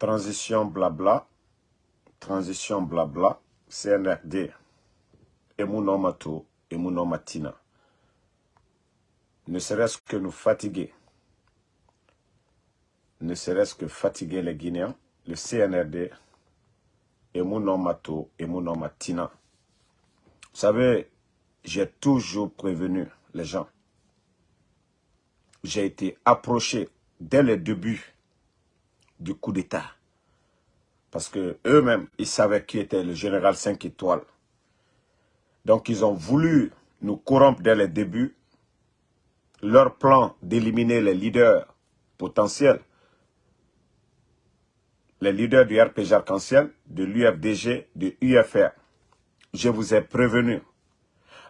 Transition blabla. Transition blabla. CNRD. Emuno Matina. Ne serait-ce que nous fatiguer. Ne serait-ce que fatiguer les Guinéens. Le CNRD. Emuno Matina. Vous savez, j'ai toujours prévenu les gens. J'ai été approché dès le début du coup d'État. Parce que eux-mêmes, ils savaient qui était le général 5 étoiles. Donc, ils ont voulu nous corrompre dès le début. Leur plan d'éliminer les leaders potentiels, les leaders du RPG Arc-en-Ciel, de l'UFDG, de UFR. Je vous ai prévenu.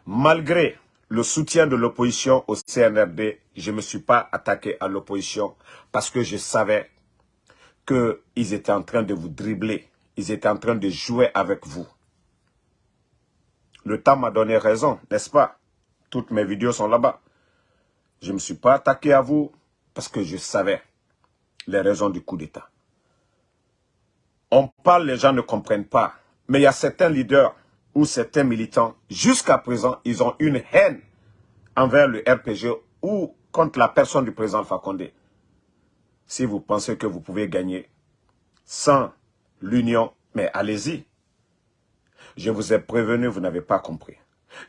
Malgré le soutien de l'opposition au CNRD, je ne me suis pas attaqué à l'opposition parce que je savais qu'ils étaient en train de vous dribbler. Ils étaient en train de jouer avec vous. Le temps m'a donné raison, n'est-ce pas? Toutes mes vidéos sont là-bas. Je ne me suis pas attaqué à vous parce que je savais les raisons du coup d'État. On parle, les gens ne comprennent pas. Mais il y a certains leaders ou certains militants, jusqu'à présent, ils ont une haine envers le RPG ou contre la personne du président Fakonde. Si vous pensez que vous pouvez gagner sans l'union, mais allez-y. Je vous ai prévenu, vous n'avez pas compris.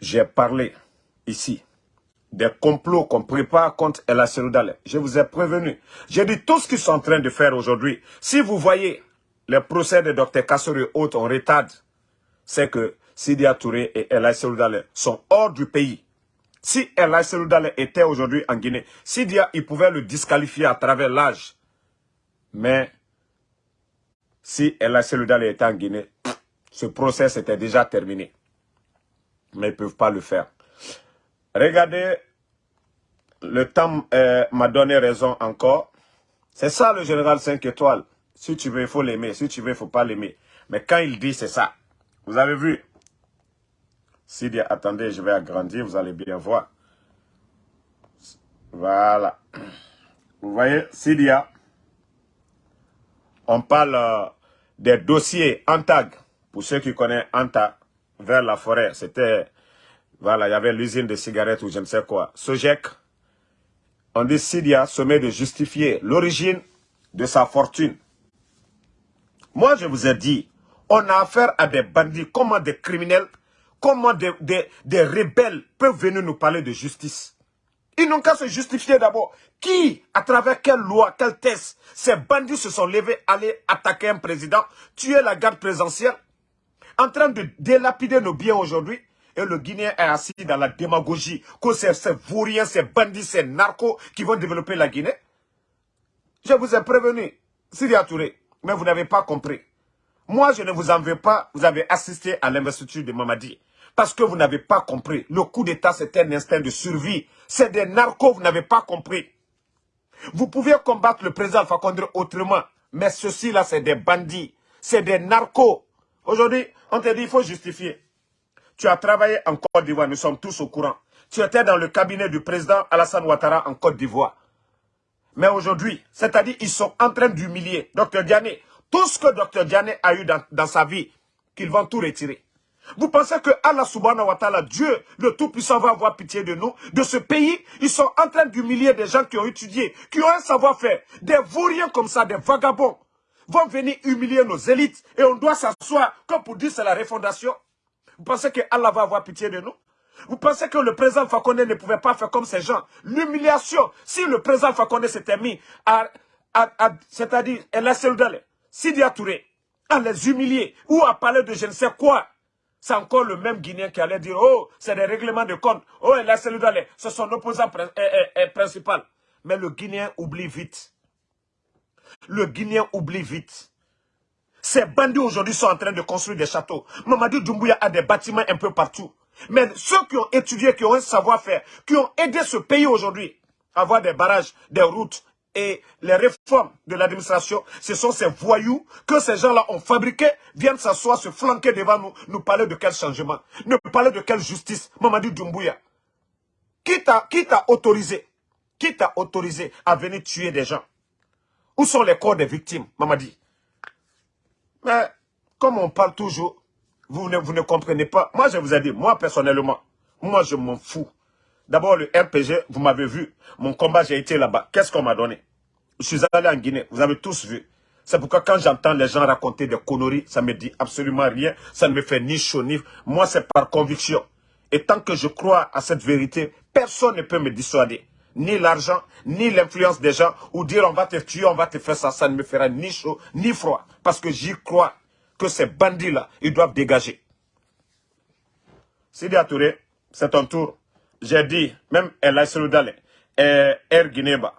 J'ai parlé ici des complots qu'on prépare contre El Seroudale. Je vous ai prévenu. J'ai dit tout ce qu'ils sont en train de faire aujourd'hui. Si vous voyez les procès de Dr Kassori et autres en retard, c'est que Sidia Touré et El Seroudale sont hors du pays. Si El Seroudale était aujourd'hui en Guinée, Sidia, il pouvait le disqualifier à travers l'âge. Mais si El Seroudale était en Guinée, ce procès était déjà terminé. Mais ils ne peuvent pas le faire. Regardez, le temps euh, m'a donné raison encore. C'est ça le général 5 étoiles. Si tu veux, il faut l'aimer. Si tu veux, il ne faut pas l'aimer. Mais quand il dit, c'est ça. Vous avez vu? Sidia, attendez, je vais agrandir, vous allez bien voir. Voilà. Vous voyez, Sidia, on parle euh, des dossiers Antag. Pour ceux qui connaissent Anta, vers la forêt, c'était, voilà, il y avait l'usine de cigarettes ou je ne sais quoi. Sojek, on dit Sidia se met de justifier l'origine de sa fortune. Moi, je vous ai dit, on a affaire à des bandits, comment des criminels, comment des, rebelles peuvent venir nous parler de justice. Ils n'ont qu'à se justifier d'abord. Qui, à travers quelle loi, quel test, ces bandits se sont levés, aller attaquer un président, tuer la garde présidentielle, en train de délapider nos biens aujourd'hui, et le Guinéen est assis dans la démagogie, que c'est ces vauriens, ces bandits, ces narcos qui vont développer la Guinée. Je vous ai prévenu, Syria Touré, mais vous n'avez pas compris. Moi, je ne vous en veux pas, vous avez assisté à l'investiture de Mamadi. Parce que vous n'avez pas compris. Le coup d'État, c'est un instinct de survie. C'est des narcos, vous n'avez pas compris. Vous pouvez combattre le président Fakonde autrement. Mais ceux-ci-là, c'est des bandits. C'est des narcos. Aujourd'hui, on te dit, il faut justifier. Tu as travaillé en Côte d'Ivoire, nous sommes tous au courant. Tu étais dans le cabinet du président Alassane Ouattara en Côte d'Ivoire. Mais aujourd'hui, c'est-à-dire, ils sont en train d'humilier Dr Diané. Tout ce que Dr Diané a eu dans sa vie, qu'ils vont tout retirer. Vous pensez que Allah subhanahu wa ta'ala, Dieu, le Tout-Puissant, va avoir pitié de nous, de ce pays? Ils sont en train d'humilier des gens qui ont étudié, qui ont un savoir-faire. Des vauriens comme ça, des vagabonds, vont venir humilier nos élites et on doit s'asseoir comme pour dire c'est la refondation. Vous pensez que Allah va avoir pitié de nous? Vous pensez que le président Fakonde ne pouvait pas faire comme ces gens? L'humiliation, si le président Fakonde s'était mis à, c'est-à-dire, Sidi Touré, à les humilier ou à parler de je ne sais quoi, c'est encore le même Guinéen qui allait dire, oh, c'est des règlements de compte. Oh, la Seloudale, c'est son opposant principal. Mais le Guinéen oublie vite. Le Guinéen oublie vite. Ces bandits aujourd'hui sont en train de construire des châteaux. Mamadou Doumbouya a des bâtiments un peu partout. Mais ceux qui ont étudié, qui ont un savoir-faire, qui ont aidé ce pays aujourd'hui à avoir des barrages, des routes, et les réformes de l'administration, ce sont ces voyous que ces gens-là ont fabriqués, viennent s'asseoir, se flanquer devant nous, nous parler de quel changement, nous parler de quelle justice. Mamadou Doumbouya, qui t'a autorisé, qui t'a autorisé à venir tuer des gens? Où sont les corps des victimes, Mamadi? Mais comme on parle toujours, vous ne, vous ne comprenez pas. Moi, je vous ai dit, moi personnellement, moi je m'en fous. D'abord, le RPG, vous m'avez vu. Mon combat, j'ai été là-bas. Qu'est-ce qu'on m'a donné? Je suis allé en Guinée. Vous avez tous vu. C'est pourquoi quand j'entends les gens raconter des conneries, ça me dit absolument rien. Ça ne me fait ni chaud ni... Moi, c'est par conviction. Et tant que je crois à cette vérité, personne ne peut me dissuader. Ni l'argent, ni l'influence des gens, ou dire on va te tuer, on va te faire ça, ça ne me fera ni chaud, ni froid. Parce que j'y crois que ces bandits-là, ils doivent dégager. Sidi Touré, c'est ton tour. J'ai dit, même El Saludale, et Air Guineba,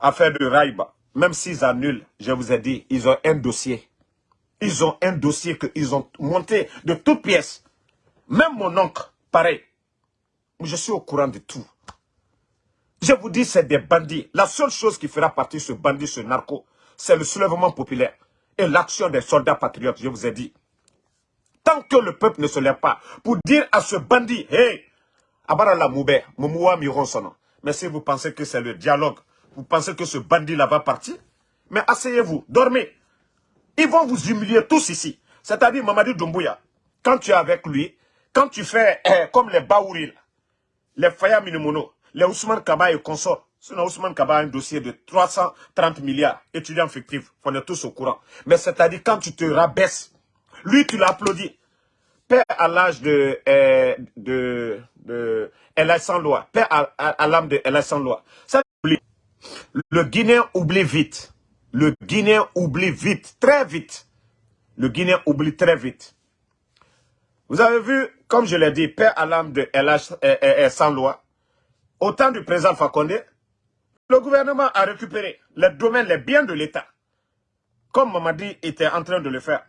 affaire de Raïba, même s'ils annulent, je vous ai dit, ils ont un dossier. Ils ont un dossier qu'ils ont monté de toutes pièces. Même mon oncle, pareil. Je suis au courant de tout. Je vous dis, c'est des bandits. La seule chose qui fera partie de ce bandit, ce narco, c'est le soulèvement populaire et l'action des soldats patriotes, je vous ai dit. Tant que le peuple ne se lève pas pour dire à ce bandit, hey, Abara Moube, Momoua Mironsono, mais si vous pensez que c'est le dialogue, vous pensez que ce bandit-là va partir, mais asseyez-vous, dormez. Ils vont vous humilier tous ici. C'est-à-dire, Mamadi Doumbouya, quand tu es avec lui, quand tu fais eh, comme les Baouril, les Faya Minimono, les Ousmane Kaba et consorts, sinon Ousmane Kaba a un dossier de 330 milliards, étudiants fictifs, on est tous au courant. Mais c'est-à-dire, quand tu te rabaisses, lui, tu l'applaudis. Père à l'âge de, eh, de, de El sans loi, père à, l'âme de sans loi. Ça, le Guinéen oublie vite. Le Guinéen oublie vite, très vite. Le Guinéen oublie très vite. Vous avez vu, comme je l'ai dit, père à l'âme de LH sans loi. Au temps du président Fakonde, le gouvernement a récupéré les domaines, les biens de l'État. Comme Mamadi était en train de le faire.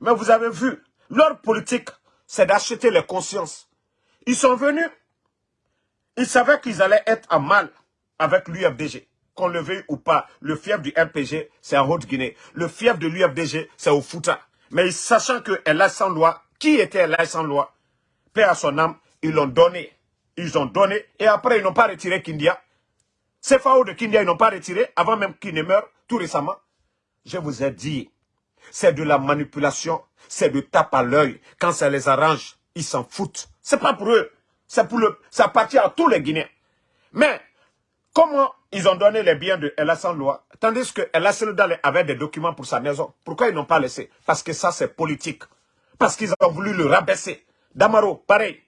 Mais vous avez vu, leur politique, c'est d'acheter les consciences. Ils sont venus, ils savaient qu'ils allaient être en mal avec l'UFDG qu'on le veuille ou pas, le fief du RPG, c'est en Haute-Guinée. Le fief de l'UFDG, c'est au Fouta. Mais sachant que est sans loi, qui était là sans loi Paix à son âme, ils l'ont donné. Ils ont donné et après ils n'ont pas retiré Kindia. Ces FAO de Kindia, ils n'ont pas retiré avant même qu'il ne meure tout récemment. Je vous ai dit, c'est de la manipulation, c'est de tape à l'œil. Quand ça les arrange, ils s'en foutent. C'est pas pour eux, c'est pour le, ça appartient à tous les Guinéens. Mais Comment ils ont donné les biens de El sans loi, tandis que El avait des documents pour sa maison? Pourquoi ils n'ont pas laissé? Parce que ça, c'est politique. Parce qu'ils ont voulu le rabaisser. Damaro, pareil.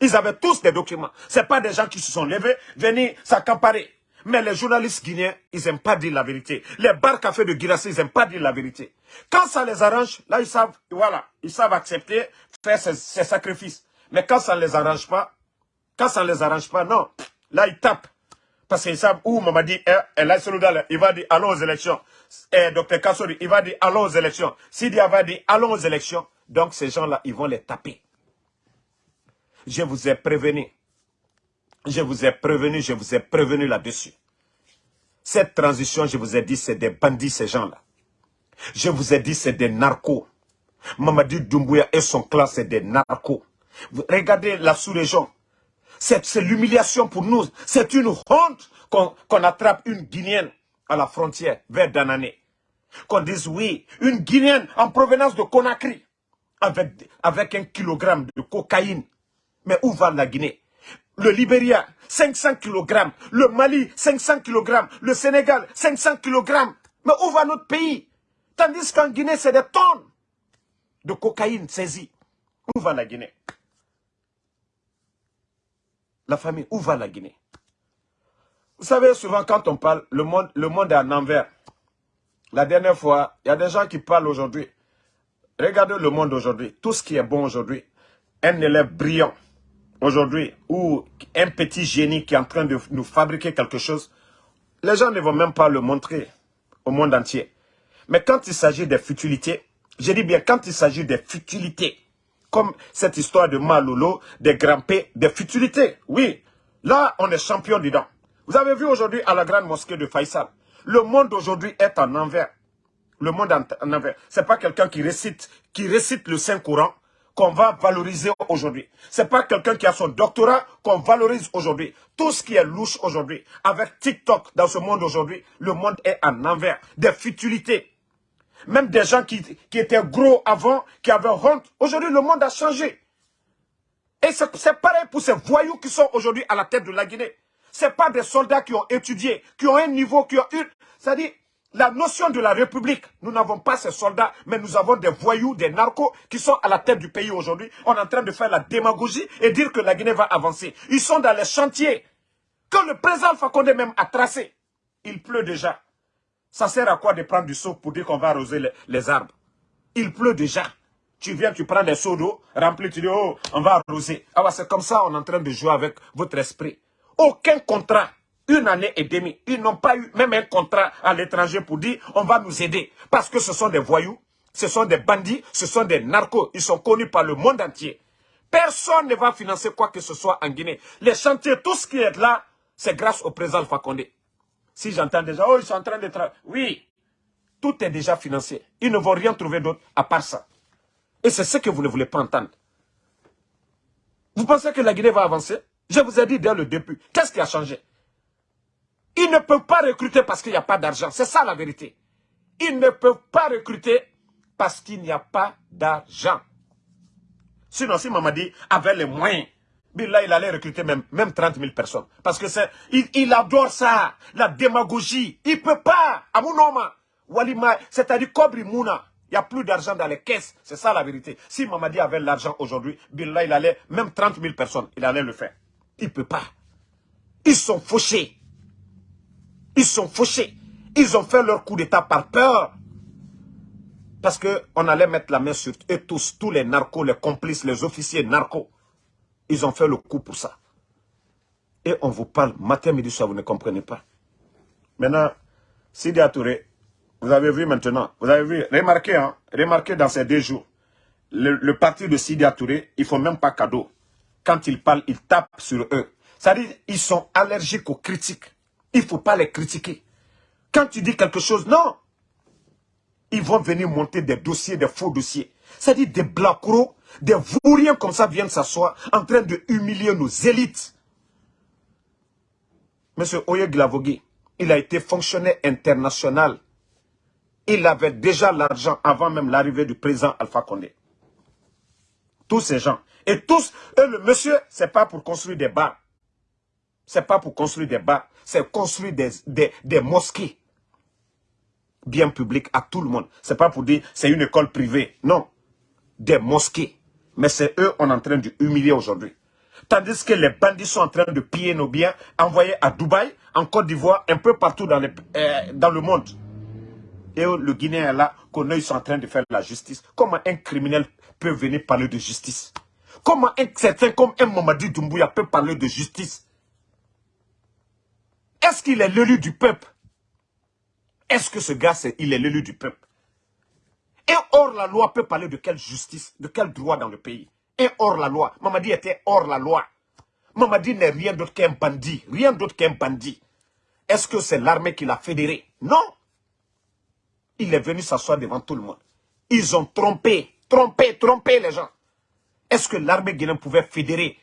Ils avaient tous des documents. Ce pas des gens qui se sont levés, venus s'accaparer. Mais les journalistes guinéens, ils n'aiment pas dire la vérité. Les bars cafés de Girassi, ils n'aiment pas dire la vérité. Quand ça les arrange, là, ils savent, voilà, ils savent accepter, faire ces, ces sacrifices. Mais quand ça ne les arrange pas, quand ça ne les arrange pas, non, là, ils tapent. Parce qu'ils savent où Mamadi est, il va dire allons aux élections. Et Dr Kassori, il va dire allons aux élections. Sidia va dire allons aux élections. Donc ces gens-là, ils vont les taper. Je vous ai prévenu. Je vous ai prévenu, je vous ai prévenu là-dessus. Cette transition, je vous ai dit, c'est des bandits, ces gens-là. Je vous ai dit, c'est des narcos. Mamadi Doumbouya et son clan, c'est des narcos. Regardez la sous-région. C'est l'humiliation pour nous. C'est une honte qu'on attrape une Guinéenne à la frontière vers Danané. Qu'on dise oui, une Guinéenne en provenance de Conakry avec, avec un kilogramme de cocaïne. Mais où va la Guinée? Le Libéria, 500 kg. Le Mali, 500 kg. Le Sénégal, 500 kg. Mais où va notre pays? Tandis qu'en Guinée, c'est des tonnes de cocaïne saisie. Où va la Guinée? La famille, où va la Guinée? Vous savez, souvent quand on parle, le monde, le monde est en envers. La dernière fois, il y a des gens qui parlent aujourd'hui. Regardez le monde aujourd'hui. Tout ce qui est bon aujourd'hui. Un élève brillant aujourd'hui ou un petit génie qui est en train de nous fabriquer quelque chose. Les gens ne vont même pas le montrer au monde entier. Mais quand il s'agit des futilités, je dis bien quand il s'agit des futilités, comme cette histoire de Malolo, des grands-pés, des futilités. Oui, là, on est champion dedans. Vous avez vu aujourd'hui à la grande mosquée de Faisal, le monde aujourd'hui est en envers. Le monde en, envers. C'est pas quelqu'un qui récite, qui récite le Saint-Courant qu'on va valoriser aujourd'hui. C'est pas quelqu'un qui a son doctorat qu'on valorise aujourd'hui. Tout ce qui est louche aujourd'hui, avec TikTok dans ce monde aujourd'hui, le monde est en envers. Des futilités. Même des gens qui, étaient gros avant, qui avaient honte. Aujourd'hui, le monde a changé. Et c'est pareil pour ces voyous qui sont aujourd'hui à la tête de la Guinée. Ce pas des soldats qui ont étudié, qui ont un niveau, qui ont eu... C'est-à-dire, la notion de la République, nous n'avons pas ces soldats, mais nous avons des voyous, des narcos qui sont à la tête du pays aujourd'hui. On est en train de faire la démagogie et dire que la Guinée va avancer. Ils sont dans les chantiers que le président Fakonde même a tracé. Il pleut déjà. Ça sert à quoi de prendre du seau pour dire qu'on va arroser les, arbres? Il pleut déjà. Tu viens, tu prends des seaux d'eau, remplis, tu dis, oh, on va arroser. Ah c'est comme ça, on est en train de jouer avec votre esprit. Aucun contrat une année et demie. Ils n'ont pas eu même un contrat à l'étranger pour dire on va nous aider. Parce que ce sont des voyous, ce sont des bandits, ce sont des narcos. Ils sont connus par le monde entier. Personne ne va financer quoi que ce soit en Guinée. Les chantiers, tout ce qui est là, c'est grâce au président Fakonde. Si j'entends déjà, oh, ils sont en train de travailler. Oui, tout est déjà financé. Ils ne vont rien trouver d'autre à part ça. Et c'est ce que vous ne voulez pas entendre. Vous pensez que la Guinée va avancer? Je vous ai dit dès le début. Qu'est-ce qui a changé? Ils ne peuvent pas recruter parce qu'il n'y a pas d'argent. C'est ça la vérité. Ils ne peuvent pas recruter parce qu'il n'y a pas d'argent. Sinon, si Mamadi avait les moyens, là, il allait recruter même, même 30 000 personnes. Parce que c'est, il, adore ça, la démagogie. Il peut pas, à mon nom, c'est-à-dire Kobri Mouna. Il n'y a plus d'argent dans les caisses. C'est ça la vérité. Si Mamadi avait l'argent aujourd'hui, là, il allait, même 30 000 personnes, il allait le faire. Il peut pas. Ils sont fauchés. Ils sont fauchés. Ils ont fait leur coup d'état par peur. Parce qu'on allait mettre la main sur eux tous, tous les narcos, les complices, les officiers narcos. Ils ont fait le coup pour ça. Et on vous parle matin, midi, soir, vous ne comprenez pas. Maintenant, Sidi Touré, vous avez vu maintenant, vous avez vu, remarquez, hein, remarquez dans ces deux jours, le, parti de Sidi Touré, ils ne font même pas cadeau. Quand ils parlent, ils tapent sur eux. C'est-à-dire, ils sont allergiques aux critiques. Il ne faut pas les critiquer. Quand tu dis quelque chose, non. Ils vont venir monter des dossiers, des faux dossiers. C'est-à-dire des blacros, des vauriens comme ça viennent s'asseoir en train de humilier nos élites. Monsieur Oye Glavogui, il a été fonctionnaire international. Il avait déjà l'argent avant même l'arrivée du président Alpha Condé. Tous ces gens. Et tous, eux, le monsieur, c'est pas pour construire des bars. C'est pas pour construire des bars, c'est construire des, mosquées bien publiques à tout le monde. C'est pas pour dire c'est une école privée. Non. Des mosquées. Mais c'est eux on est en train de humilier aujourd'hui. Tandis que les bandits sont en train de piller nos biens, envoyés à Dubaï, en Côte d'Ivoire, un peu partout dans, euh, le monde. Et le Guinéen est là, qu'on ils sont en train de faire la justice. Comment un criminel peut venir parler de justice? Comment un certain comme un Mamadi Doumbouya peut parler de justice? Est-ce qu'il est l'élu du peuple? Est-ce que ce gars, il est l'élu du peuple? Et hors la loi peut parler de quelle justice, de quel droit dans le pays Et hors la loi. Mamadi était hors la loi. Mamadi n'est rien d'autre qu'un bandit. Rien d'autre qu'un bandit. Est-ce que c'est l'armée qui l'a fédéré? Non. Il est venu s'asseoir devant tout le monde. Ils ont trompé, trompé, trompé les gens. Est-ce que l'armée guinéenne pouvait fédérer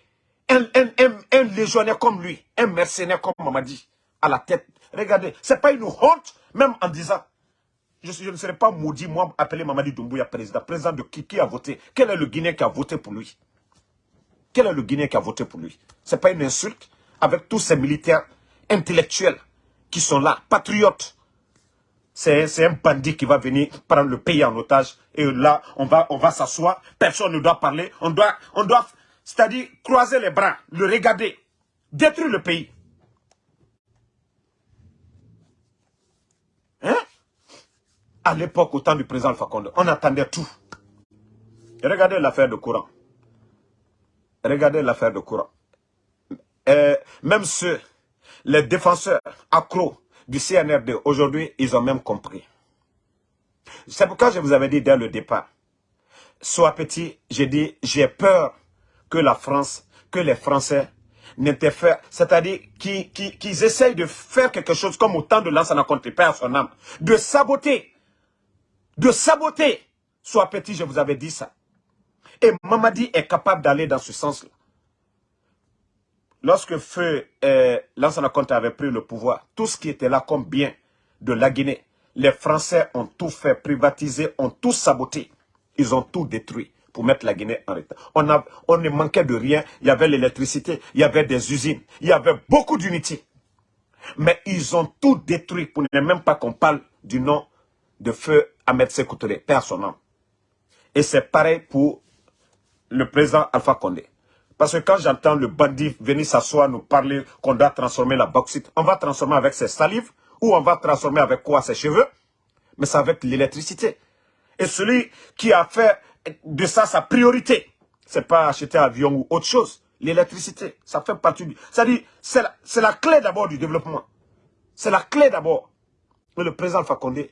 un, un, légionnaire comme lui, un mercenaire comme Mamadi à la tête? Regardez, ce n'est pas une honte, même en disant, je, ne serais pas maudit, moi, appeler Mamadi Doumbouya président. Président de qui, qui a voté? Quel est le Guinéen qui a voté pour lui? Quel est le Guinéen qui a voté pour lui? Ce n'est pas une insulte avec tous ces militaires intellectuels qui sont là, patriotes. C'est un bandit qui va venir prendre le pays en otage. Et là, on va, on va s'asseoir, personne ne doit parler. On doit, on doit c'est-à-dire croiser les bras, le regarder, détruire le pays. À l'époque, au temps du président Fakonde, on attendait tout. regardez l'affaire de courant. Regardez l'affaire de courant. Même ceux, les défenseurs accros du CNRD, aujourd'hui, ils ont même compris. C'est pourquoi je vous avais dit dès le départ, soit petit, j'ai dit, j'ai peur que la France, que les Français c'est-à-dire qu'ils essayent de faire quelque chose comme autant de l'ancien contre père son âme, de saboter, de saboter. Soit petit, je vous avais dit ça. Et Mamadi est capable d'aller dans ce sens-là. Lorsque Feu, euh, l'ancien avait pris le pouvoir, tout ce qui était là comme bien de la Guinée, Les Français ont tout fait, privatisé, ont tout saboté. Ils ont tout détruit pour mettre la Guinée en retard. On, a, on ne manquait de rien. Il y avait l'électricité, il y avait des usines, il y avait beaucoup d'unités. Mais ils ont tout détruit pour ne même pas qu'on parle du nom de feu Ahmed Sekoutouré, père son. Et c'est pareil pour le président Alpha Condé. Parce que quand j'entends le bandit venir s'asseoir, nous parler qu'on doit transformer la bauxite, on va transformer avec ses salives ou on va transformer avec quoi Ses cheveux Mais c'est avec l'électricité. Et celui qui a fait de ça sa priorité, c'est pas acheter un avion ou autre chose. L'électricité, ça fait partie du... C'est-à-dire, c'est la, la, clé d'abord du développement. C'est la clé d'abord. Mais le président Fakonde,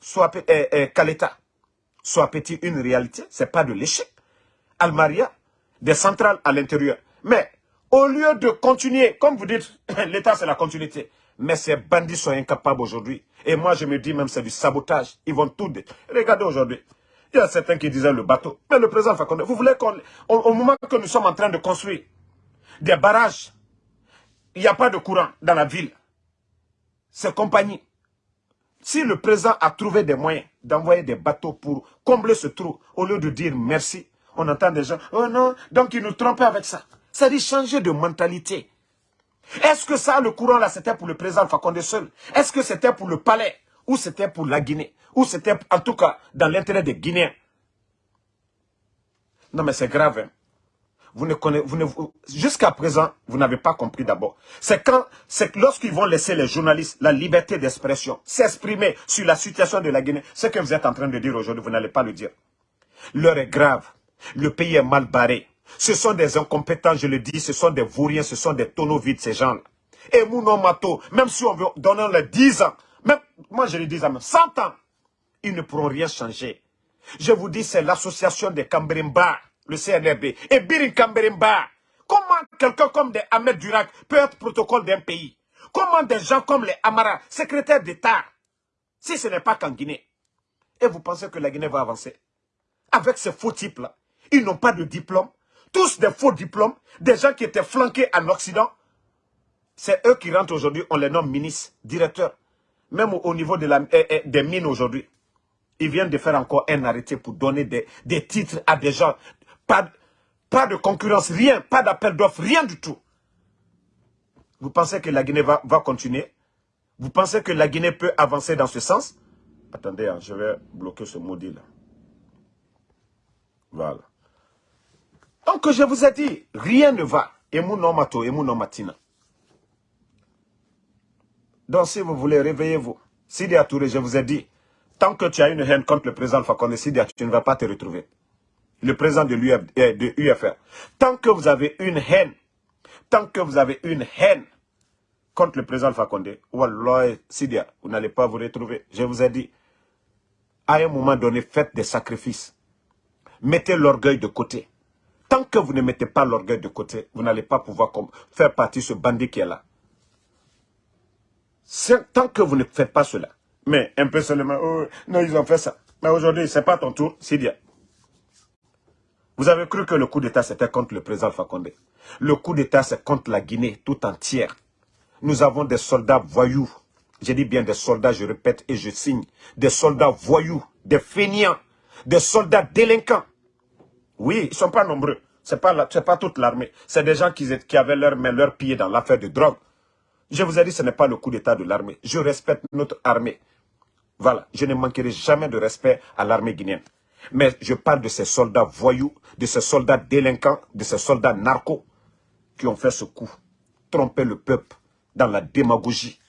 soit eh, eh, Kaleta, soit petit une réalité, c'est pas de l'échec. Almaria, des centrales à l'intérieur. Mais au lieu de continuer, comme vous dites, l'État c'est la continuité. Mais ces bandits sont incapables aujourd'hui. Et moi je me dis même c'est du sabotage. Ils vont tout... Regardez aujourd'hui. Il y a certains qui disaient le bateau. Mais le président Fakonde, vous voulez qu'on... Au moment que nous sommes en train de construire des barrages, il n'y a pas de courant dans la ville. Ces compagnies. Si le président a trouvé des moyens d'envoyer des bateaux pour combler ce trou, au lieu de dire merci, on entend des gens, oh non, donc ils nous trompaient avec ça. Ça dit changer de mentalité. Est-ce que ça, le courant là, c'était pour le président Fakonde seul? Est-ce que c'était pour le palais? Ou c'était pour la Guinée? Ou c'était en tout cas dans l'intérêt des Guinéens? Non mais c'est grave. Hein. Vous ne connaissez, jusqu'à présent, vous n'avez pas compris d'abord. C'est quand, c'est lorsqu'ils vont laisser les journalistes la liberté d'expression, s'exprimer sur la situation de la Guinée, ce que vous êtes en train de dire aujourd'hui, vous n'allez pas le dire. L'heure est grave. Le pays est mal barré. Ce sont des incompétents, je le dis, ce sont des vauriens, ce sont des tonneaux vides, ces gens-là. Et Mouno Mato, même si on veut donner les 10 ans, même, moi je les 10 ans, 100 ans, ils ne pourront rien changer. Je vous dis, c'est l'association des Cambrimba, le CNRB, et Birin Cambrimba. Comment quelqu'un comme Ahmed Durac peut être protocole d'un pays? Comment des gens comme les Amara, secrétaires d'État, si ce n'est pas qu'en Guinée? Et vous pensez que la Guinée va avancer? Avec ces faux types-là ils n'ont pas de diplôme? Tous des faux diplômes. Des gens qui étaient flanqués en Occident. C'est eux qui rentrent aujourd'hui. On les nomme ministres, directeurs. Même au niveau de la, eh, eh, des mines aujourd'hui. Ils viennent de faire encore un arrêté pour donner des, des titres à des gens. Pas, de concurrence, rien. Pas d'appel d'offres, rien du tout. Vous pensez que la Guinée va, continuer? Vous pensez que la Guinée peut avancer dans ce sens? Attendez, hein, je vais bloquer ce maudit là. Voilà. Donc je vous ai dit, rien ne va. Et mon nom mato, et mon matina. Donc si vous voulez, réveillez-vous. Sidi Touré, je vous ai dit, tant que tu as une haine contre le président Fakonde Sidi tu ne vas pas te retrouver. Le président de l'UFR. Euh, tant que vous avez une haine, tant que vous avez une haine contre le président Fakonde, Wallah, Sidia, vous n'allez pas vous retrouver. Je vous ai dit, à un moment donné, faites des sacrifices. Mettez l'orgueil de côté. Tant que vous ne mettez pas l'orgueil de côté, vous n'allez pas pouvoir faire partie de ce bandit qui est là. Tant que vous ne faites pas cela. Mais un peu seulement, oh, non, ils ont fait ça. Mais aujourd'hui, ce n'est pas ton tour, bien. Vous avez cru que le coup d'État, c'était contre le président Fakonde. Le coup d'État, c'est contre la Guinée tout entière. Nous avons des soldats voyous. J'ai dit bien des soldats, je répète et je signe. Des soldats voyous, des feignants, des soldats délinquants. Oui, ils ne sont pas nombreux. Ce n'est pas, toute l'armée. C'est des gens qui, qui avaient leur main, leur pied dans l'affaire de drogue. Je vous ai dit, ce n'est pas le coup d'état de l'armée. Je respecte notre armée. Voilà, je ne manquerai jamais de respect à l'armée guinéenne. Mais je parle de ces soldats voyous, de ces soldats délinquants, de ces soldats narcos qui ont fait ce coup. Tromper le peuple dans la démagogie.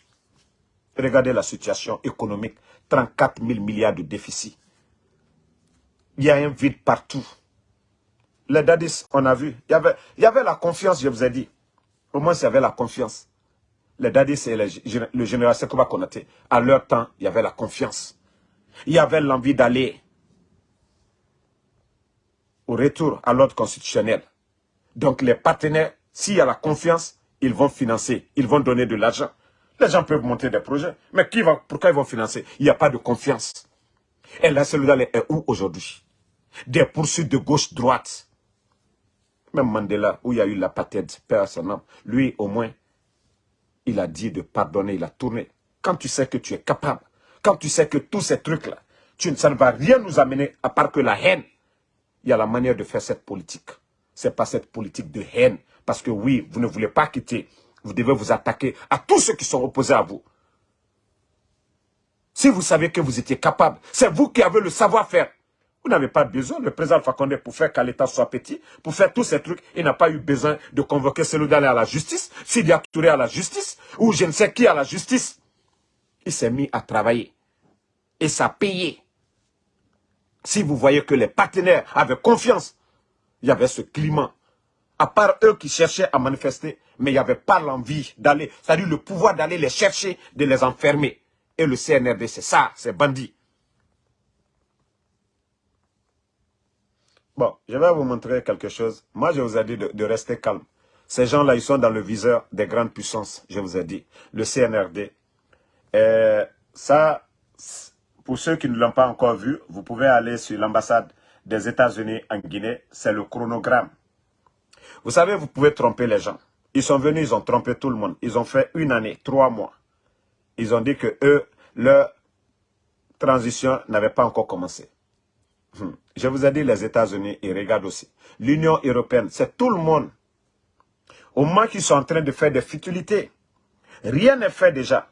Regardez la situation économique. 34 000 milliards de déficit. Il y a un vide partout les dadis, on a vu. Il y, avait, il y avait la confiance, je vous ai dit. Au moins, il y avait la confiance. Les dadis et le général Sekouba Konaté, à leur temps, il y avait la confiance. Il y avait l'envie d'aller au retour à l'ordre constitutionnel. Donc, les partenaires, s'il y a la confiance, ils vont financer, ils vont donner de l'argent. Les gens peuvent monter des projets, mais qui va, pourquoi ils vont financer? Il n'y a pas de confiance. Et la cellule est où aujourd'hui? Des poursuites de gauche-droite. Même Mandela, où il y a eu la patède, père lui au moins, il a dit de pardonner, il a tourné. quand tu sais que tu es capable, quand tu sais que tous ces trucs-là, ça ne va rien nous amener à part que la haine. Il y a la manière de faire cette politique. C'est pas cette politique de haine. Parce que oui, vous ne voulez pas quitter. Vous devez vous attaquer à tous ceux qui sont opposés à vous. Si vous savez que vous étiez capable, c'est vous qui avez le savoir-faire. Vous n'avez pas besoin, le président Fakonde, pour faire qu'à l'État soit petit, pour faire tous ces trucs, il n'a pas eu besoin de convoquer celui à la justice, Sidia Touré à la justice, ou je ne sais qui à la justice. Il s'est mis à travailler. Et ça a payé. Si vous voyez que les partenaires avaient confiance, il y avait ce climat. À part eux qui cherchaient à manifester, mais il n'y avait pas l'envie d'aller, c'est-à-dire le pouvoir d'aller les chercher, de les enfermer. Et le CNRD, c'est ça, c'est bandit. Bon, je vais vous montrer quelque chose. Moi, je vous ai dit de, rester calme. Ces gens-là, ils sont dans le viseur des grandes puissances, je vous ai dit. Le CNRD. Et ça, pour ceux qui ne l'ont pas encore vu, vous pouvez aller sur l'ambassade des États-Unis en Guinée. C'est le chronogramme. Vous savez, vous pouvez tromper les gens. Ils sont venus, ils ont trompé tout le monde. Ils ont fait une année, trois mois. Ils ont dit que eux, leur transition n'avait pas encore commencé. Hmm. Je vous ai dit les États-Unis, ils regardent aussi. L'Union européenne, c'est tout le monde. Au moment qu'ils sont en train de faire des futilités, rien n'est fait déjà.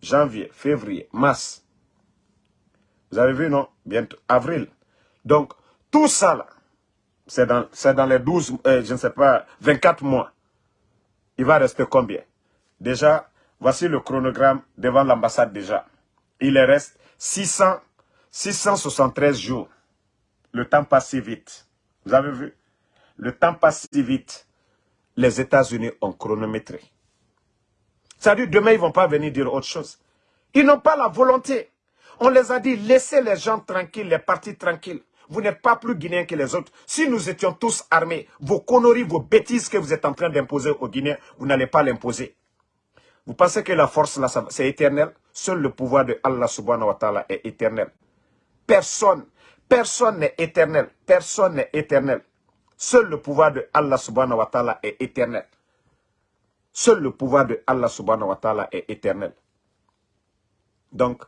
Janvier, février, mars. Vous avez vu, non? Bientôt, avril. Donc, tout ça, là, c'est dans, dans, les 12, euh, je ne sais pas, 24 mois. Il va rester combien? Déjà, voici le chronogramme devant l'ambassade déjà. Il reste 600, 673 jours. Le temps passe si vite. Vous avez vu? Le temps passe si vite. Les États-Unis ont chronométré. Ça dit, demain, ils ne vont pas venir dire autre chose. Ils n'ont pas la volonté. On les a dit, laissez les gens tranquilles, les partis tranquilles. Vous n'êtes pas plus Guinéens que les autres. Si nous étions tous armés, vos conneries, vos bêtises que vous êtes en train d'imposer aux Guinéens, vous n'allez pas l'imposer. Vous pensez que la force, là, c'est éternel? Seul le pouvoir de Allah subhanahu wa ta'ala est éternel. Personne, personne n'est éternel. Personne n'est éternel. Seul le pouvoir de Allah subhanahu wa ta'ala est éternel. Seul le pouvoir de Allah subhanahu wa ta'ala est éternel. Donc,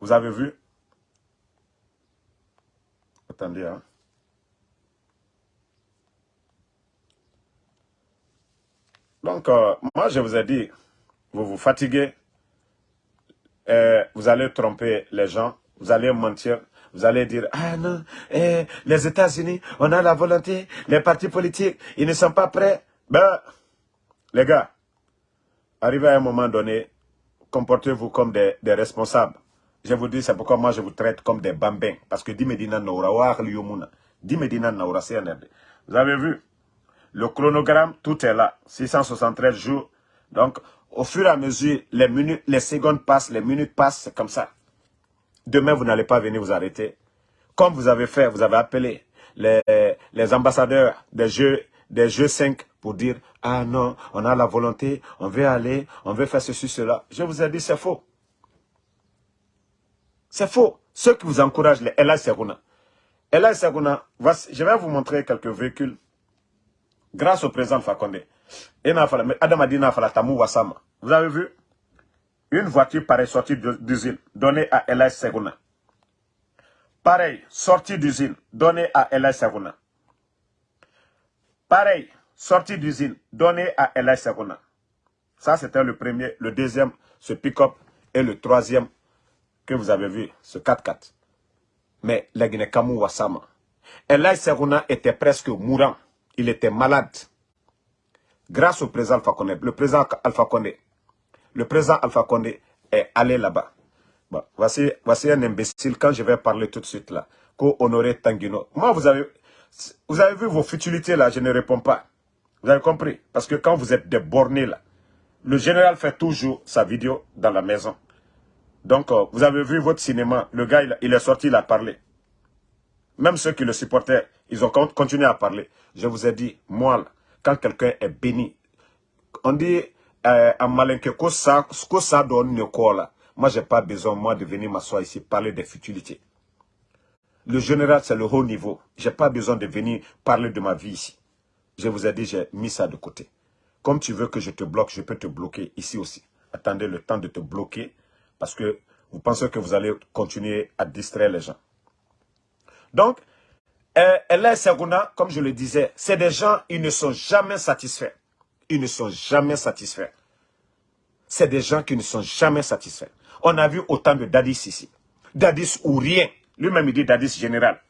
vous avez vu? Attendez, hein. Donc, euh, moi, je vous ai dit, vous vous fatiguez, euh, vous allez tromper les gens, vous allez mentir, vous allez dire, ah non, eh, les États-Unis, on a la volonté, les partis politiques, ils ne sont pas prêts. Ben, les gars, arrivez à un moment donné, comportez-vous comme des, responsables. Je vous dis, c'est pourquoi moi je vous traite comme des bambins. Parce que Dimedina Naura, Dimedina Naura, Vous avez vu, le chronogramme, tout est là. 673 jours. Donc, au fur et à mesure, les minutes, les secondes passent, les minutes passent, c'est comme ça. Demain, vous n'allez pas venir vous arrêter. Comme vous avez fait, vous avez appelé les, les ambassadeurs des jeux, des jeux 5 pour dire « Ah non, on a la volonté, on veut aller, on veut faire ceci, cela. » Je vous ai dit, c'est faux. C'est faux. Ceux qui vous encouragent, les Ella Seruna. Ella Seruna, je vais vous montrer quelques véhicules grâce au président Fakonde. Vous avez vu? Une voiture pareille sortie d'usine, donnée à Ella Seguna. Pareil, sortie d'usine, donnée à Ella Seguna. Pareil, sortie d'usine, donnée à Ella Seguna. Ça, c'était le premier. Le deuxième, ce pick-up. Et le troisième, vous avez vu, ce 4x4. Mais la Guinée-Kamou Wassama. Ella Seguna était presque mourant. Il était malade grâce au président Alpha Condé, le président Alpha Condé, le président Alpha Condé est allé là-bas. voici, voici un imbécile, quand je vais parler tout de suite là, qu'au Honoré Tanguino. Moi, vous avez, vous avez vu vos futilités là, je ne réponds pas. Vous avez compris? Parce que quand vous êtes des bornés là, le général fait toujours sa vidéo dans la maison. Donc, euh, vous avez vu votre cinéma, le gars, il, est sorti, il a parlé. Même ceux qui le supportaient, ils ont continué à parler. Je vous ai dit, moi, quand quelqu'un est béni. On dit euh, en malin que ça, ça donne une là. Moi, j'ai pas besoin, moi, de venir m'asseoir ici, parler des futilités. Le général, c'est le haut niveau. J'ai pas besoin de venir parler de ma vie ici. Je vous ai dit, j'ai mis ça de côté. Comme tu veux que je te bloque, je peux te bloquer ici aussi. Attendez le temps de te bloquer Parce que vous pensez que vous allez continuer à distraire les gens. Donc, euh, Allah Saguna, comme je le disais, c'est des gens, ils ne sont jamais satisfaits. Ils ne sont jamais satisfaits. C'est des gens qui ne sont jamais satisfaits. On a vu autant de Dadis ici. Dadis ou rien. Lui-même, il dit Dadis général.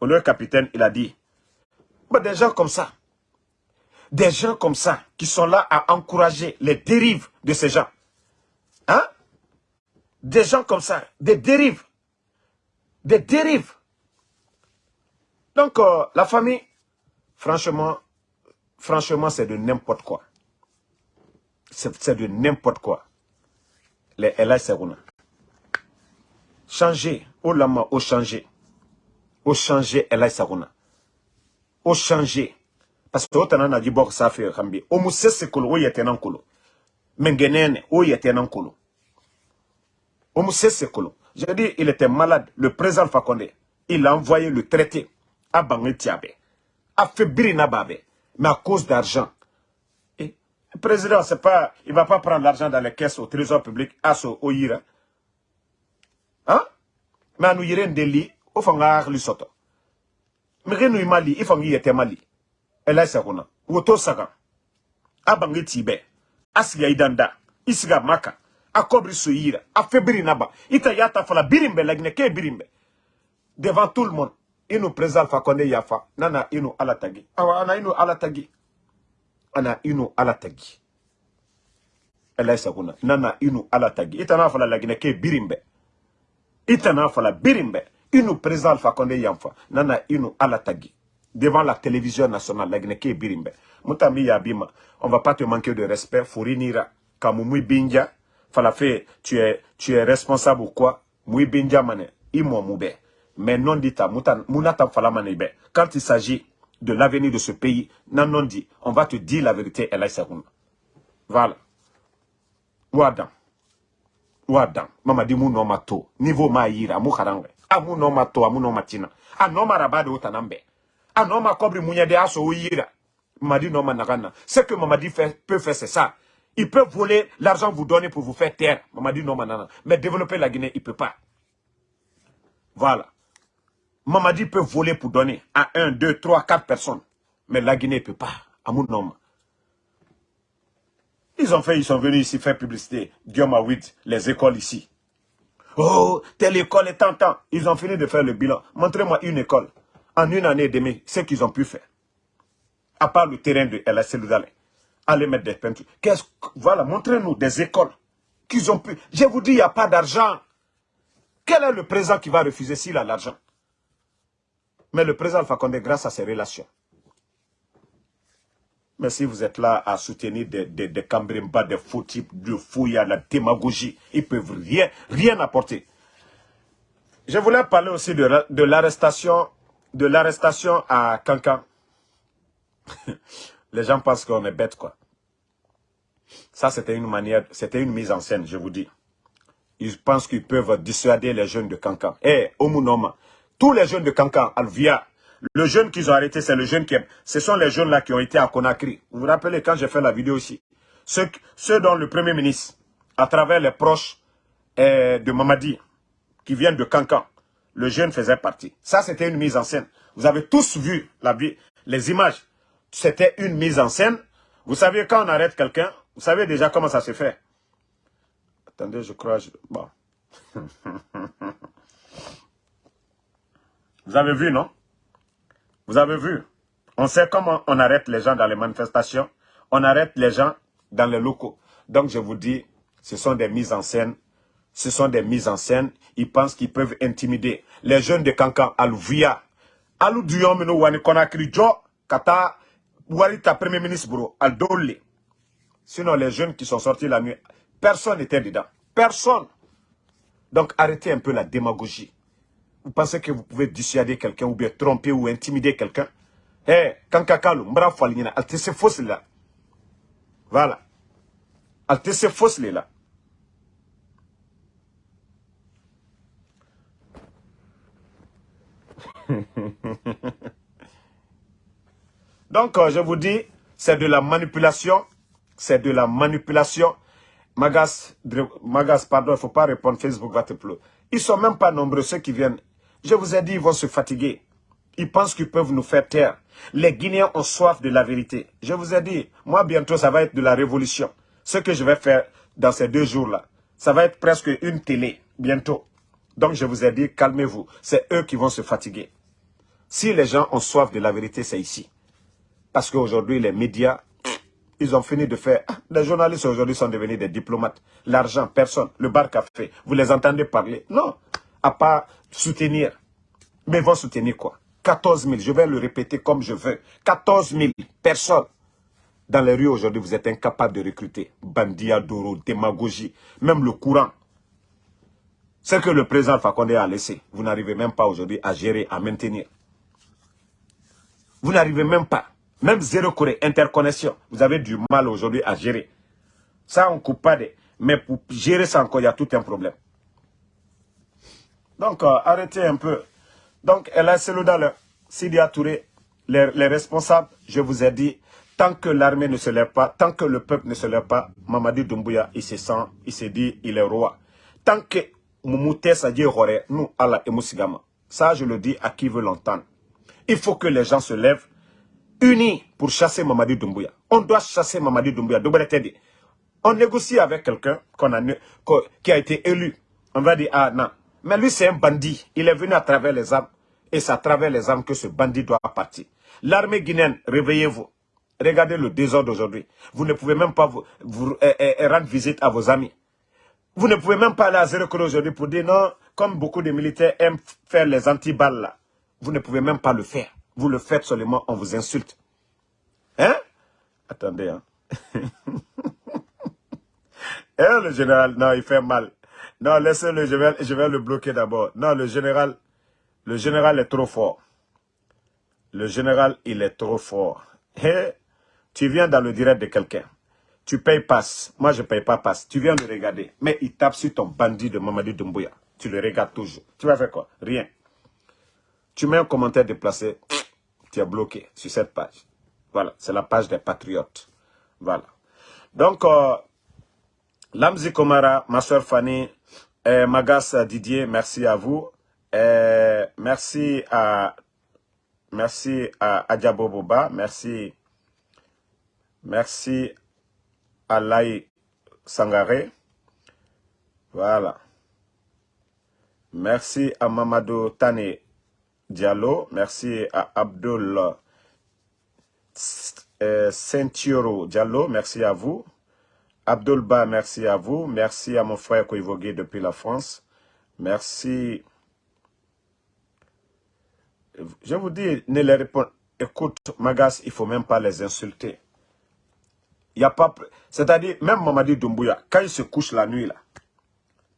Au lieu capitaine, il a dit, des gens comme ça, des gens comme ça, qui sont là à encourager les dérives de ces gens. Hein? Des gens comme ça, des dérives. Des dérives. Donc, euh, la famille, franchement, franchement, c'est de n'importe quoi. C'est de n'importe quoi. Les Ella Seruna. Changer, au lama, au changer. Au changer, Ella Seruna. Au changer. Parce que autant on a dit bon ça fait rambi. Au mousse c'est kolo, o yete nan kolo. Mengenene, o yete nan kolo. Au mousse c'est kolo. J'ai dit, il était malade. Le président Fakonde, il a envoyé le traité à Bangetiabe. A fait Birinababe. Mais à cause d'argent. Le président, c'est pas, il va pas prendre l'argent dans les caisses au trésor public, à ce au Ira. Hein? Mais à nous yire ndeli, au fanga lui soto. Mais nous mali, il faut y mali elai sakuna woto saka abange tibe asiga idanda isiga maka akobri soyira afebiri naba ita yata fala birimbe lagne ke birimbe. Devant tout le monde inu président fakonde yafa nana inu alatagi. Awa ana inu alatagi. Ana inu alatagi. Elai sakuna nana inu alatagi. Ita na fala lagne ke birimbe. Ita na fala birimbe. Inu président fakonde yafa nana inu alatagi. Devant la télévision nationale, la Guinée Birimbe. Moutami Yabima, on va pas te manquer de respect, Fourinira, Kamoumui Binja, Falafé, tu es, tu es responsable ou quoi? Moui Binja mane, Imo Moube. Mais non dit à Mounata Falamanebe. Quand il s'agit de l'avenir de ce pays, non non dit, on va te dire la vérité, Elay Saroun. Voilà. Ouadan. Ouadan. Mama di no mato. Niveau ma yira, mou karangwe. A mou no mato, a mou no matina. A no marabade utanambe. Ah non, ma cobri de aso yira. Mamadi non managana. Ce que Mamadi fait, peut faire, c'est ça. Il peut voler l'argent vous donner pour vous faire taire. Mamadi non manana. Mais développer la Guinée, il peut pas. Voilà. Mamadi peut voler pour donner à 1, 2, 3, 4 personnes. Mais la Guinée, il peut pas. À mon nom. Ils ont fait, ils sont venus ici faire publicité. Guillaume les écoles ici. Oh, telle école est tentant. Ils ont fini de faire le bilan. Montrez-moi une école en une année et demie, ce qu'ils ont pu faire. À part le terrain de El Seloudale. Allez mettre des peintures. Voilà, montrez-nous des écoles qu'ils ont pu. Je vous dis, il n'y a pas d'argent. Quel est le président qui va refuser s'il a l'argent? Mais le président Fakonde, grâce à ses relations. Mais si vous êtes là à soutenir des, des, des des faux types, de fouilles, la démagogie, ils ne peuvent rien, rien apporter. Je voulais parler aussi de, de l'arrestation de l'arrestation à Cancan, les gens pensent qu'on est bête, quoi. Ça, c'était une manière, c'était une mise en scène, je vous dis. Ils pensent qu'ils peuvent dissuader les jeunes de Cancan. Eh, Omunoma, tous les jeunes de Cancan, Alvia, le jeune qu'ils ont arrêté, c'est le jeune qui... Ce sont les jeunes là qui ont été à Conakry. Vous vous rappelez quand j'ai fait la vidéo Ceux, ceux dont le Premier ministre, à travers les proches eh, de Mamadi, qui viennent de Cancan, le jeune faisait partie. Ça, c'était une mise en scène. Vous avez tous vu la, les images. C'était une mise en scène. Vous savez, quand on arrête quelqu'un, vous savez déjà comment ça se fait? Attendez, je crois... Bon. vous avez vu, non? Vous avez vu? On sait comment on arrête les gens dans les manifestations. On arrête les gens dans les locaux. Donc, je vous dis, ce sont des mises en scène ce sont des mises en scène. Ils pensent qu'ils peuvent intimider les jeunes de Kankan, Aluvia. Alou Dion, Meno, Wani, Konakri, Jo, Kata, Warita, Premier ministre, bro, Aldole. Sinon, les jeunes qui sont sortis la nuit, personne n'était dedans. Personne. Donc, arrêtez un peu la démagogie. Vous pensez que vous pouvez dissuader quelqu'un ou bien tromper ou intimider quelqu'un? Eh, hey, Kankakalu, Mbra Falina, Altesse fausse là. Voilà. Altesse fausse là. Donc, euh, je vous dis, c'est de la manipulation. C'est de la manipulation. Magas, Magas, pardon, il ne faut pas répondre, Facebook va te pleurer. Ils ne sont même pas nombreux, ceux qui viennent. Je vous ai dit, ils vont se fatiguer. Ils pensent qu'ils peuvent nous faire taire. Les Guinéens ont soif de la vérité. Je vous ai dit, moi bientôt, ça va être de la révolution. Ce que je vais faire dans ces deux jours-là, ça va être presque une télé, bientôt. Donc je vous ai dit, calmez-vous. C'est eux qui vont se fatiguer. Si les gens ont soif de la vérité, c'est ici. Parce qu'aujourd'hui, les médias, ils ont fini de faire... Les journalistes aujourd'hui sont devenus des diplomates. L'argent, personne. Le bar café, vous les entendez parler. Non, à part soutenir. Mais ils vont soutenir quoi? 14 000, je vais le répéter comme je veux. 14 000 personnes. Dans les rues aujourd'hui, vous êtes incapable de recruter. Bandia, Doro, démagogie, même le courant. Ce que le président Fakonde a laissé, vous n'arrivez même pas aujourd'hui à gérer, à maintenir. Vous n'arrivez même pas. Même zéro Corée, interconnexion, vous avez du mal aujourd'hui à gérer. Ça, on ne coupe pas de... Mais pour gérer ça encore, il y a tout un problème. Donc, euh, arrêtez un peu. Donc, elle a Selouda, Sidi Touré, les, les responsables, je vous ai dit, tant que l'armée ne se lève pas, tant que le peuple ne se lève pas, Mamadi Doumbouya, il se sent, il se dit, il est roi. Tant que Moumoute Sadie Roré, nous, Allah et Moussigama, ça je le dis à qui veut l'entendre. Il faut que les gens se lèvent, unis pour chasser Mamadi Doumbouya. On doit chasser Mamadi Doumbouya. On négocie avec quelqu'un qui a été élu. On va dire, ah non, mais lui c'est un bandit. Il est venu à travers les armes. Et c'est à travers les armes que ce bandit doit partir. L'armée guinéenne, réveillez-vous. Regardez le désordre d'aujourd'hui. Vous ne pouvez même pas eh, eh, eh, rendre visite à vos amis. Vous ne pouvez même pas aller à Zéro aujourd'hui pour dire non, comme beaucoup de militaires aiment faire les antiballes là. Vous ne pouvez même pas le faire. Vous le faites seulement, on vous insulte. Hein? Attendez, hein. eh, le général, non, il fait mal. Non, laissez-le, je vais, je vais le bloquer d'abord. Non, le général, le général est trop fort. Le général, il est trop fort. Hey, tu viens dans le direct de quelqu'un. Tu payes passe. Moi, je ne paye pas passe. Tu viens de regarder. Mais il tape sur ton bandit de Mamadou Doumbouya. Tu le regardes toujours. Tu vas faire quoi? Rien. Tu mets un commentaire déplacé. Bloqué sur cette page. Voilà. C'est la page des patriotes. Voilà. Donc, euh, Lamzi Komara, ma soeur Fanny, euh, Magas Didier, merci à vous. Euh, merci à merci à Adjabo Boba, merci merci à Lai Sangare. Voilà. Merci à Mamadou Tane Diallo, merci à Abdul euh, Diallo, merci à vous. Abdulba, merci à vous. Merci à mon frère Koivogué depuis la France. Merci. Je vous dis, ne les répondez. Écoute, Magas, il ne faut même pas les insulter. Il y a pas... C'est-à-dire, même Mamadi Doumbouya, quand il se couche la nuit, là,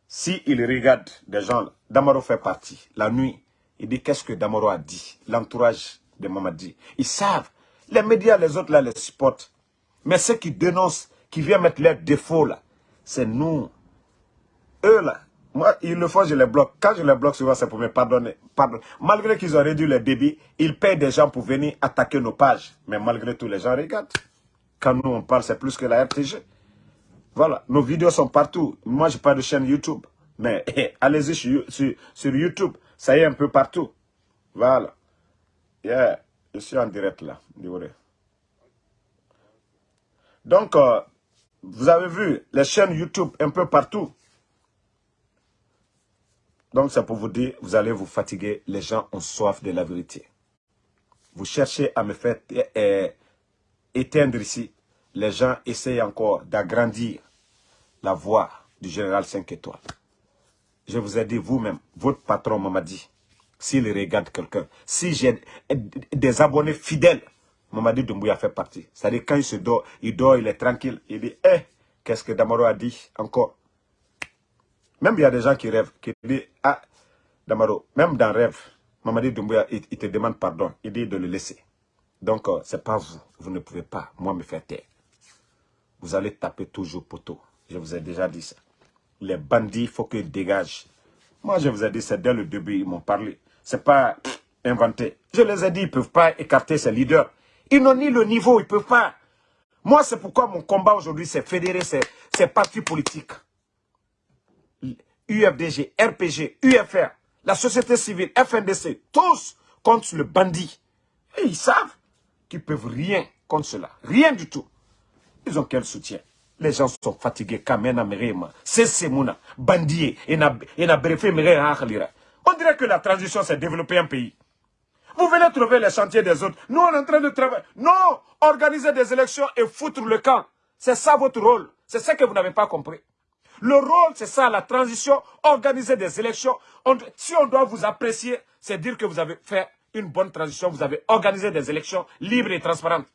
si il regarde des gens, Damaro fait partie, la nuit, il dit qu'est-ce que Damaro a dit, l'entourage de Mamadi. Ils savent. Les médias, les autres, là, les supportent. Mais ceux qui dénoncent, qui viennent mettre leurs défauts là, c'est nous. Eux là, moi, ils le font, je les bloque. Quand je les bloque, souvent, c'est pour me pardonner. Pardon. Malgré qu'ils ont réduit le débit, ils payent des gens pour venir attaquer nos pages. Mais malgré tout, les gens regardent. Quand nous, on parle, c'est plus que la RTG. Voilà, nos vidéos sont partout. Moi, je parle de chaîne YouTube. Mais allez-y sur, YouTube. Ça y est un peu partout. Voilà. Yeah, je suis en direct là. Donc, euh, vous avez vu les chaînes YouTube un peu partout. Donc c'est pour vous dire, vous allez vous fatiguer. Les gens ont soif de la vérité. Vous cherchez à me faire euh, éteindre ici. Les gens essayent encore d'agrandir la voix du général 5 étoiles. Je vous ai dit vous-même, votre patron m'a dit, s'il regarde quelqu'un, si j'ai des abonnés fidèles, Mamadi Doumbouya fait partie. C'est-à-dire quand il se dort, il dort, il est tranquille. Il dit, eh, qu'est-ce que Damaro a dit encore? Même il y a des gens qui rêvent, qui disent, ah, Damaro, même dans rêve, Mamadi Doumbouya, il, te demande pardon. Il dit de le laisser. Donc, euh, c'est pas vous. Vous ne pouvez pas, moi, me faire taire. Vous allez taper toujours poteau. Je vous ai déjà dit ça. Les bandits, il faut qu'ils dégagent. Moi, je vous ai dit, c'est dès le début, ils m'ont parlé. C'est pas inventé. Je les ai dit, ils ne peuvent pas écarter ces leaders. Ils n'ont ni le niveau, ils ne peuvent pas. Moi, c'est pourquoi mon combat aujourd'hui, c'est fédérer ces, partis politiques. UFDG, RPG, UFR, la société civile, FNDC, tous contre le bandit. Et ils savent qu'ils peuvent rien contre cela. Rien du tout. Ils ont quel soutien? Les gens sont fatigués. Merema, Sesemuna, Bandier, et On dirait que la transition s'est développée un pays. Vous venez trouver les chantiers des autres. Nous, on est en train de travailler. Non, organiser des élections et foutre le camp. C'est ça votre rôle. C'est ça que vous n'avez pas compris. Le rôle, c'est ça, la transition, organiser des élections. si on doit vous apprécier, c'est dire que vous avez fait une bonne transition, vous avez organisé des élections libres et transparentes.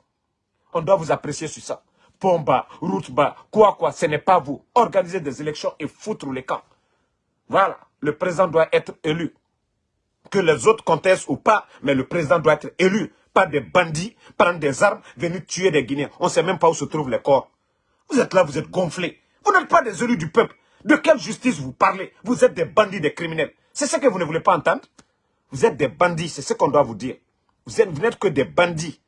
On doit vous apprécier sur ça. Pomba, route bas, quoi quoi, ce n'est pas vous. Organisez des élections et foutre les camps. Voilà, le président doit être élu. Que les autres contestent ou pas, mais le président doit être élu. Pas des bandits, prendre des armes, venir tuer des Guinéens. On ne sait même pas où se trouvent les corps. Vous êtes là, vous êtes gonflés. Vous n'êtes pas des élus du peuple. De quelle justice vous parlez? Vous êtes des bandits, des criminels. C'est ce que vous ne voulez pas entendre? Vous êtes des bandits, c'est ce qu'on doit vous dire. Vous n'êtes que des bandits.